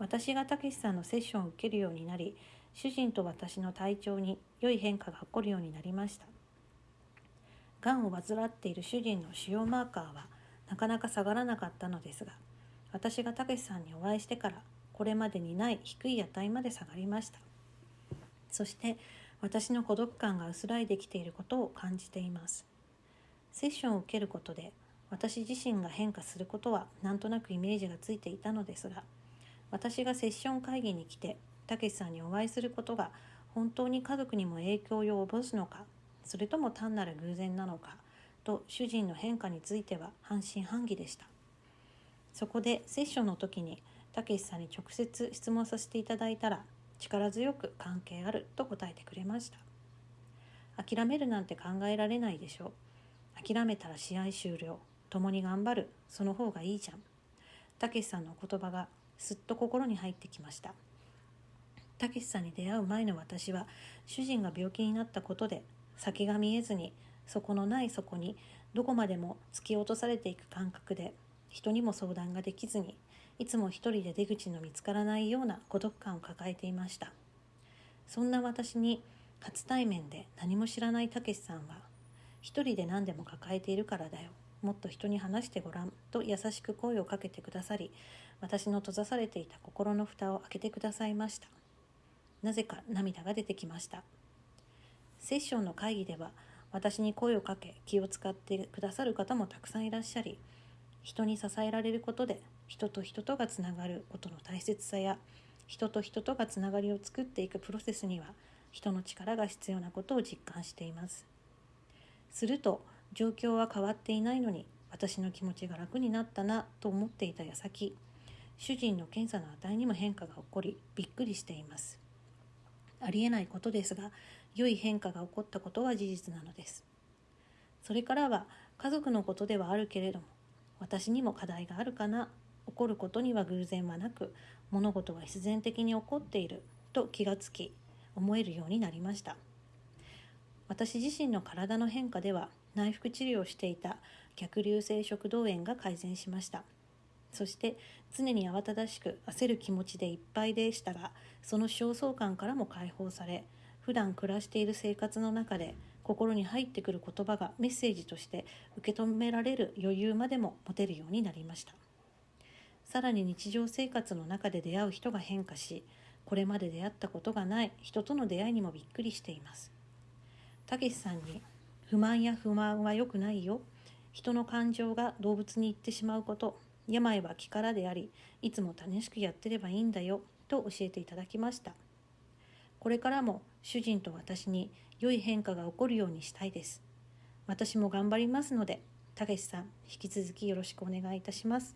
私がたけしさんのセッションを受けるようになり主人と私の体調に良い変化が起こるようになりました。がんを患っている主人の腫瘍マーカーはなかなか下がらなかったのですが私がたけしさんにお会いしてからこれまでにない低い値まで下がりました。そして私の孤独感が薄らいできていることを感じています。セッションを受けることで私自身が変化することはなんとなくイメージがついていたのですが私がセッション会議に来てたけしさんにお会いすることが本当に家族にも影響を及ぼすのかそれとも単なる偶然なのかと主人の変化については半信半疑でした。そこでセッションの時にたけしさんに直接質問させていただいたら力強く関係あると答えてくれました。諦めるなんて考えられないでしょう。諦めたら試合終了。共に頑張る。その方がいいじゃん。たけしさんの言葉がすっと心に入ってきました。たけしさんに出会う前の私は主人が病気になったことで先が見えずに底のない底にどこまでも突き落とされていく感覚で人にも相談ができずにいつも一人で出口の見つからないような孤独感を抱えていました。そんな私に初対面で何も知らないたけしさんは一人で何でも抱えているからだよ。もっと人に話してごらんと優しく声をかけてくださり私の閉ざされていた心の蓋を開けてくださいました。なぜか涙が出てきました。セッションの会議では私に声をかけ気を使ってくださる方もたくさんいらっしゃり人に支えられることで人と人とがつながることの大切さや人と人とがつながりを作っていくプロセスには人の力が必要なことを実感しています。すると状況は変わっていないのに私の気持ちが楽になったなと思っていた矢先主人の検査の値にも変化が起こりびっくりしています。ありえないことですが良い変化が起こったことは事実なのです。それからは家族のことではあるけれども私にも課題があるかな起こることには偶然はなく物事は必然的に起こっていると気がつき思えるようになりました。私自身の体の変化では内服治療をしていた逆流性食道炎が改善しました。そして常に慌ただしく焦る気持ちでいっぱいでしたがその焦燥感からも解放され普段暮らしている生活の中で心に入ってくる言葉がメッセージとして受け止められる余裕までも持てるようになりました。さらに日常生活の中で出会う人が変化しこれまで出会ったことがない人との出会いにもびっくりしています。たけしさんに不満や不満は良くないよ。人の感情が動物に行ってしまうこと。病は気からでありいつも楽しくやってればいいんだよ。と教えていただきました。これからも主人と私に良い変化が起こるようにしたいです。私も頑張りますのでたけしさん引き続きよろしくお願いいたします。